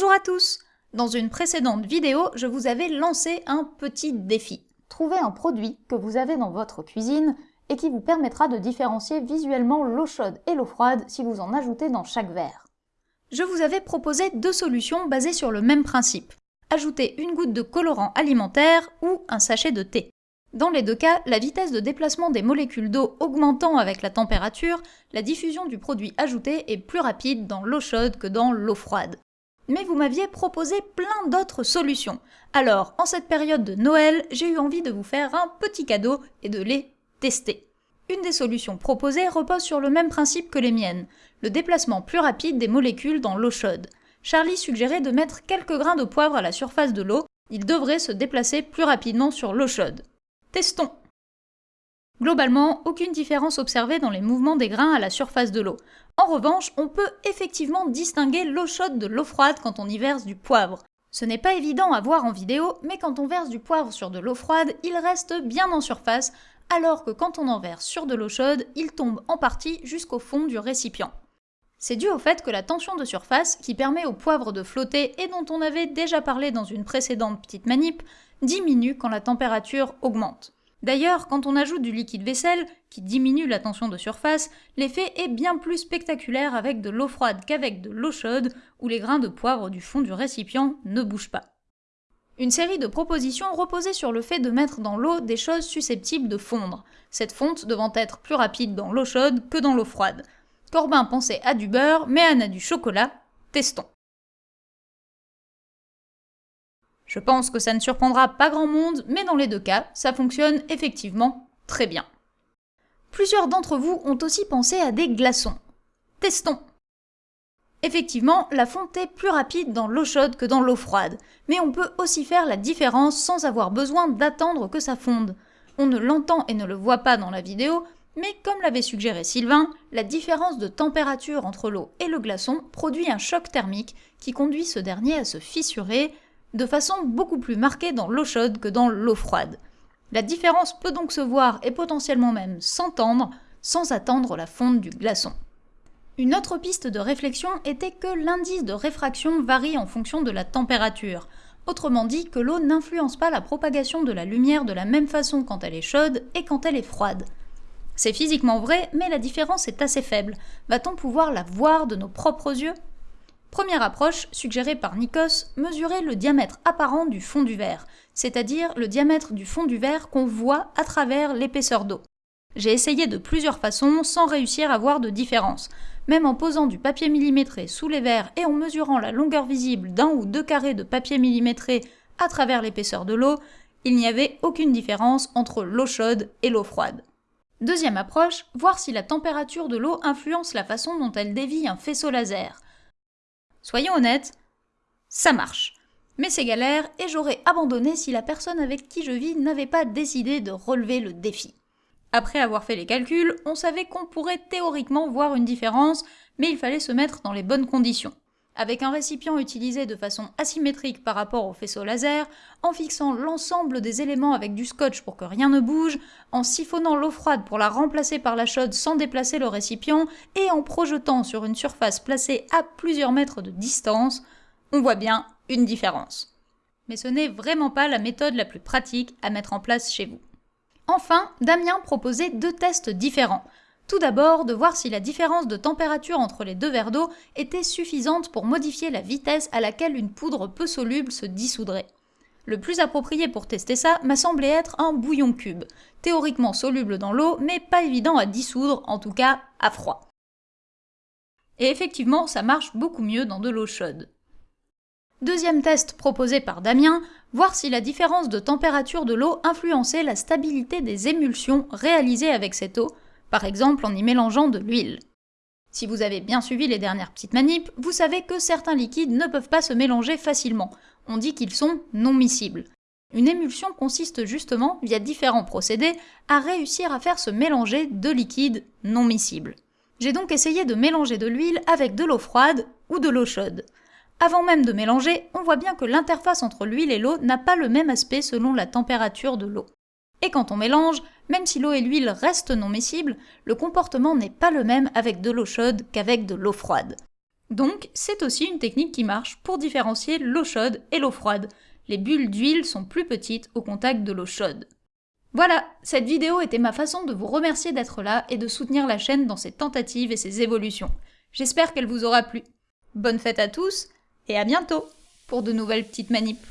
Bonjour à tous Dans une précédente vidéo, je vous avais lancé un petit défi. Trouvez un produit que vous avez dans votre cuisine et qui vous permettra de différencier visuellement l'eau chaude et l'eau froide si vous en ajoutez dans chaque verre. Je vous avais proposé deux solutions basées sur le même principe. Ajouter une goutte de colorant alimentaire ou un sachet de thé. Dans les deux cas, la vitesse de déplacement des molécules d'eau augmentant avec la température, la diffusion du produit ajouté est plus rapide dans l'eau chaude que dans l'eau froide. Mais vous m'aviez proposé plein d'autres solutions. Alors, en cette période de Noël, j'ai eu envie de vous faire un petit cadeau et de les tester. Une des solutions proposées repose sur le même principe que les miennes, le déplacement plus rapide des molécules dans l'eau chaude. Charlie suggérait de mettre quelques grains de poivre à la surface de l'eau, ils devraient se déplacer plus rapidement sur l'eau chaude. Testons Globalement, aucune différence observée dans les mouvements des grains à la surface de l'eau. En revanche, on peut effectivement distinguer l'eau chaude de l'eau froide quand on y verse du poivre. Ce n'est pas évident à voir en vidéo, mais quand on verse du poivre sur de l'eau froide, il reste bien en surface, alors que quand on en verse sur de l'eau chaude, il tombe en partie jusqu'au fond du récipient. C'est dû au fait que la tension de surface, qui permet au poivre de flotter et dont on avait déjà parlé dans une précédente petite manip, diminue quand la température augmente. D'ailleurs, quand on ajoute du liquide vaisselle, qui diminue la tension de surface, l'effet est bien plus spectaculaire avec de l'eau froide qu'avec de l'eau chaude, où les grains de poivre du fond du récipient ne bougent pas. Une série de propositions reposait sur le fait de mettre dans l'eau des choses susceptibles de fondre, cette fonte devant être plus rapide dans l'eau chaude que dans l'eau froide. Corbin pensait à du beurre, mais Anne a du chocolat. Testons. Je pense que ça ne surprendra pas grand monde, mais dans les deux cas, ça fonctionne effectivement très bien. Plusieurs d'entre vous ont aussi pensé à des glaçons. Testons Effectivement, la fonte est plus rapide dans l'eau chaude que dans l'eau froide, mais on peut aussi faire la différence sans avoir besoin d'attendre que ça fonde. On ne l'entend et ne le voit pas dans la vidéo, mais comme l'avait suggéré Sylvain, la différence de température entre l'eau et le glaçon produit un choc thermique qui conduit ce dernier à se fissurer, de façon beaucoup plus marquée dans l'eau chaude que dans l'eau froide. La différence peut donc se voir et potentiellement même s'entendre sans attendre la fonte du glaçon. Une autre piste de réflexion était que l'indice de réfraction varie en fonction de la température, autrement dit que l'eau n'influence pas la propagation de la lumière de la même façon quand elle est chaude et quand elle est froide. C'est physiquement vrai, mais la différence est assez faible. Va-t-on pouvoir la voir de nos propres yeux? Première approche, suggérée par Nikos, mesurer le diamètre apparent du fond du verre, c'est-à-dire le diamètre du fond du verre qu'on voit à travers l'épaisseur d'eau. J'ai essayé de plusieurs façons sans réussir à voir de différence. Même en posant du papier millimétré sous les verres et en mesurant la longueur visible d'un ou deux carrés de papier millimétré à travers l'épaisseur de l'eau, il n'y avait aucune différence entre l'eau chaude et l'eau froide. Deuxième approche, voir si la température de l'eau influence la façon dont elle dévie un faisceau laser. Soyons honnêtes, ça marche. Mais c'est galère et j'aurais abandonné si la personne avec qui je vis n'avait pas décidé de relever le défi. Après avoir fait les calculs, on savait qu'on pourrait théoriquement voir une différence, mais il fallait se mettre dans les bonnes conditions avec un récipient utilisé de façon asymétrique par rapport au faisceau laser, en fixant l'ensemble des éléments avec du scotch pour que rien ne bouge, en siphonnant l'eau froide pour la remplacer par la chaude sans déplacer le récipient, et en projetant sur une surface placée à plusieurs mètres de distance, on voit bien une différence. Mais ce n'est vraiment pas la méthode la plus pratique à mettre en place chez vous. Enfin, Damien proposait deux tests différents, tout d'abord, de voir si la différence de température entre les deux verres d'eau était suffisante pour modifier la vitesse à laquelle une poudre peu soluble se dissoudrait. Le plus approprié pour tester ça m'a semblé être un bouillon cube, théoriquement soluble dans l'eau, mais pas évident à dissoudre, en tout cas à froid. Et effectivement, ça marche beaucoup mieux dans de l'eau chaude. Deuxième test proposé par Damien, voir si la différence de température de l'eau influençait la stabilité des émulsions réalisées avec cette eau, par exemple en y mélangeant de l'huile. Si vous avez bien suivi les dernières petites manips, vous savez que certains liquides ne peuvent pas se mélanger facilement. On dit qu'ils sont non miscibles. Une émulsion consiste justement, via différents procédés, à réussir à faire se mélanger deux liquides non miscibles. J'ai donc essayé de mélanger de l'huile avec de l'eau froide ou de l'eau chaude. Avant même de mélanger, on voit bien que l'interface entre l'huile et l'eau n'a pas le même aspect selon la température de l'eau. Et quand on mélange, même si l'eau et l'huile restent non miscibles, le comportement n'est pas le même avec de l'eau chaude qu'avec de l'eau froide. Donc, c'est aussi une technique qui marche pour différencier l'eau chaude et l'eau froide. Les bulles d'huile sont plus petites au contact de l'eau chaude. Voilà, cette vidéo était ma façon de vous remercier d'être là et de soutenir la chaîne dans ses tentatives et ses évolutions. J'espère qu'elle vous aura plu. Bonne fête à tous, et à bientôt pour de nouvelles petites manips.